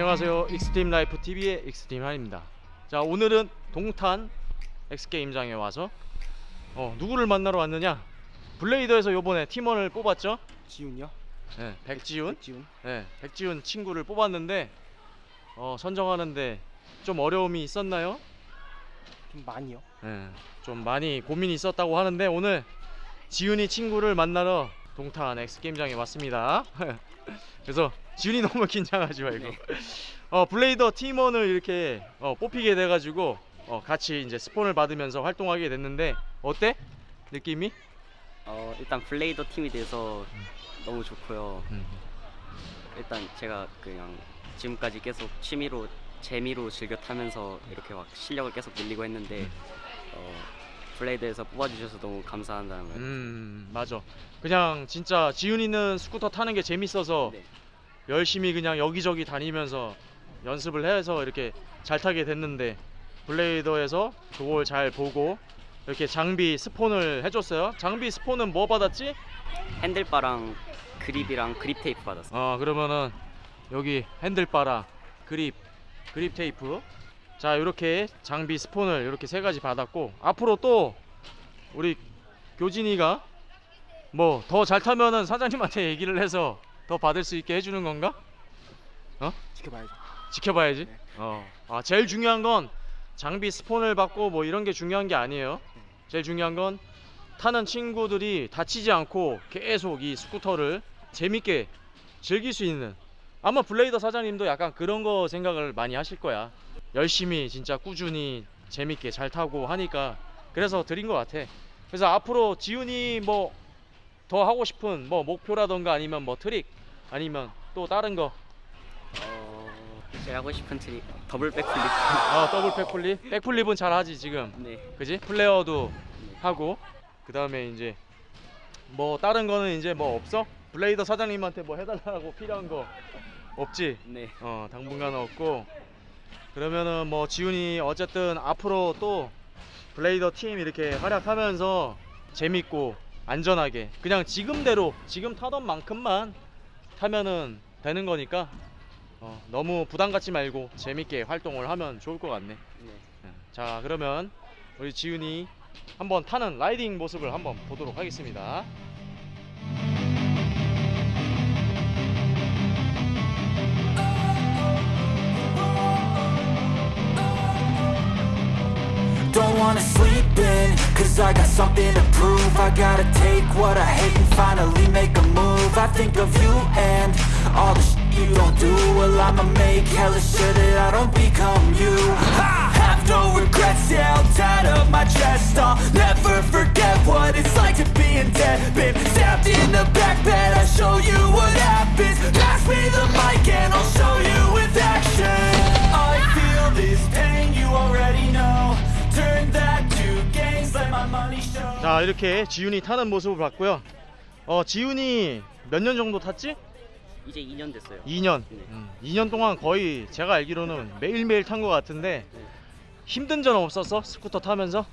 안녕하세요 Extreme Life TV의 Extreme 한입니다 자 오늘은 동탄 X game장에 와서 어, 누구를 만나러 왔느냐 Blader에서 요번에 팀원을 뽑았죠 지훈이요? 네, 백지훈 지훈? 네, 백지훈 친구를 뽑았는데 어, 선정하는데 좀 어려움이 있었나요? 좀 많이요. 네, 좀 많이 고민이 있었다고 하는데 오늘 지훈이 친구를 만나러 동탄 X game장에 왔습니다 그래서 지훈이 너무 긴장하지 말고 네. 어, Blader 팀원을 이렇게 어, 뽑히게 돼가지고 어, 같이 이제 스폰을 받으면서 활동하게 됐는데 어때? 느낌이? 어 일단 Blader 팀이 돼서 너무 좋고요. 음. 일단 제가 그냥 지금까지 계속 취미로 재미로 즐겨 타면서 이렇게 막 실력을 계속 늘리고 했는데 어 Blader에서 뽑아주셔서 너무 감사한다는 말. 음 맞아 그냥 진짜 지훈이는 스쿠터 타는 게 재밌어서 네. 열심히 그냥 여기저기 다니면서 연습을 해서 이렇게 잘 타게 됐는데 Blader에서 그걸 잘 보고 이렇게 장비 스폰을 해줬어요 장비 스폰은 뭐 받았지? handlebar랑 grip이랑 grip tape 받았어요. 어 그러면은 여기 handlebar랑 grip grip tape 자 이렇게 장비 스폰을 이렇게 세 가지 받았고 앞으로 또 우리 교진이가 뭐 더 잘 타면은 사장님한테 얘기를 해서 더 받을 수 있게 해주는 건가? 지켜봐야죠. 지켜봐야지. 네. 어. 아 제일 중요한 건 장비 스폰을 받고 뭐 이런 게 중요한 게 아니에요. 제일 중요한 건 타는 친구들이 다치지 않고 계속 이 스쿠터를 재밌게 즐길 수 있는 아마 블레이더 사장님도 약간 그런 거 생각을 많이 하실 거야. 열심히 진짜 꾸준히 재밌게 잘 타고 하니까 그래서 드린 것 같아. 그래서 앞으로 지훈이 뭐 더 하고 싶은 뭐 목표라던가 아니면 뭐 트릭 아니면 또 다른 거어 제가 하고 싶은 트릭 double backflip. 아 double backflip backflip은 잘 하지 지금 네. 그지 flair도 하고 그 다음에 이제 뭐 다른 거는 이제 뭐 없어 Blader 사장님한테 뭐 해달라고 필요한 거 없지 네. 어 당분간 없고 그러면은 뭐 지훈이 어쨌든 앞으로 또 블레이더 팀 이렇게 활약하면서 재밌고 안전하게 그냥 지금대로 지금 타던 만큼만 타면은 되는 거니까 어, 너무 부담 갖지 말고 재밌게 활동을 하면 좋을 것 같네. 네. 자 그러면 우리 지훈이 한번 타는 라이딩 모습을 한번 보도록 하겠습니다. Wanna sleep in, cause I got something to prove. I gotta take what I hate and finally make a move. I think of you and all the shit you don't do. Well I'ma make hella sure 자 이렇게 지훈이 타는 모습을 봤고요. 어 지훈이 몇 년 정도 탔지? 이제 2년 됐어요. 2년. 네. 음, 2년 동안 거의 제가 알기로는 매일매일 탄 것 같은데 네. 힘든 점 없었어? 스쿠터 타면서?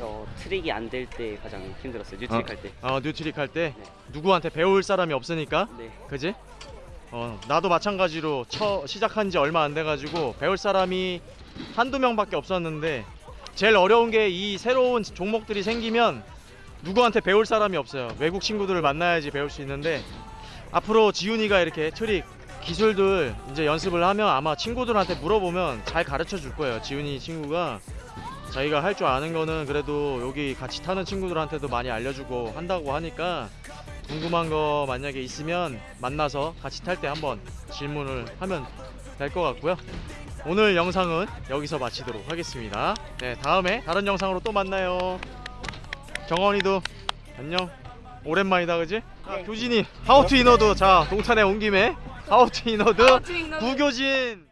어 트릭이 안 될 때 가장 힘들었어요. new trick 할 때. 어 new trick 할때 네. 누구한테 배울 사람이 없으니까 네. 그지? 어 나도 마찬가지로 처 시작한 지 얼마 안 돼가지고 배울 사람이 한두 명밖에 없었는데 제일 어려운 게 이 새로운 종목들이 생기면 누구한테 배울 사람이 없어요 외국 친구들을 만나야지 배울 수 있는데 앞으로 지훈이가 이렇게 트릭 기술들 이제 연습을 하면 아마 친구들한테 물어보면 잘 가르쳐 줄 거예요 지훈이 친구가 자기가 할 줄 아는 거는 그래도 여기 같이 타는 친구들한테도 많이 알려주고 한다고 하니까 궁금한 거 만약에 있으면 만나서 같이 탈 때 한번 질문을 하면 될 것 같고요. 오늘 영상은 여기서 마치도록 하겠습니다. 네, 다음에 다른 영상으로 또 만나요. 정원이도 안녕. 오랜만이다, 그지? 자, 교진이 하우투 이너도 자 동탄에 온 김에 하우투 이너드 구교진.